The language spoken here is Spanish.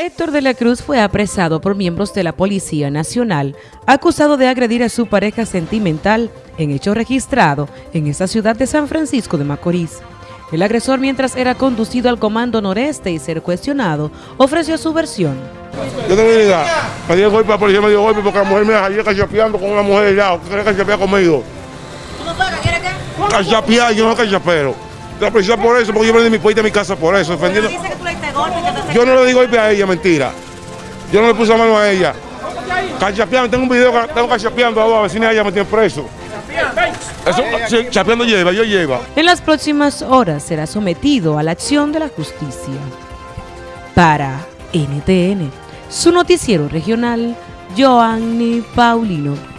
Héctor de la Cruz fue apresado por miembros de la Policía Nacional, acusado de agredir a su pareja sentimental en hecho registrado en esta ciudad de San Francisco de Macorís. El agresor, mientras era conducido al Comando Noreste y ser cuestionado, ofreció su versión. Yo tengo una idea, me dio golpe, la policía me dio golpe porque la mujer me ayer cachapeando con una mujer allá, que cachapear conmigo. ¿Cómo fue? ¿Qué quiere qué? Cachapear, yo no cachapero. La policía por eso, porque yo vendí mi puerta a mi casa por eso, defendiendo. dice que tú le diste golpe, que te Yo no le di golpe a ella, mentira. Yo no le puse la mano a ella. Cachapeando, tengo un video que tengo cachapeando a dos vecinas ella me tiene preso. Eso, sí, chapeando lleva, yo lleva. En las próximas horas será sometido a la acción de la justicia. Para NTN, su noticiero regional, Joanny Paulino.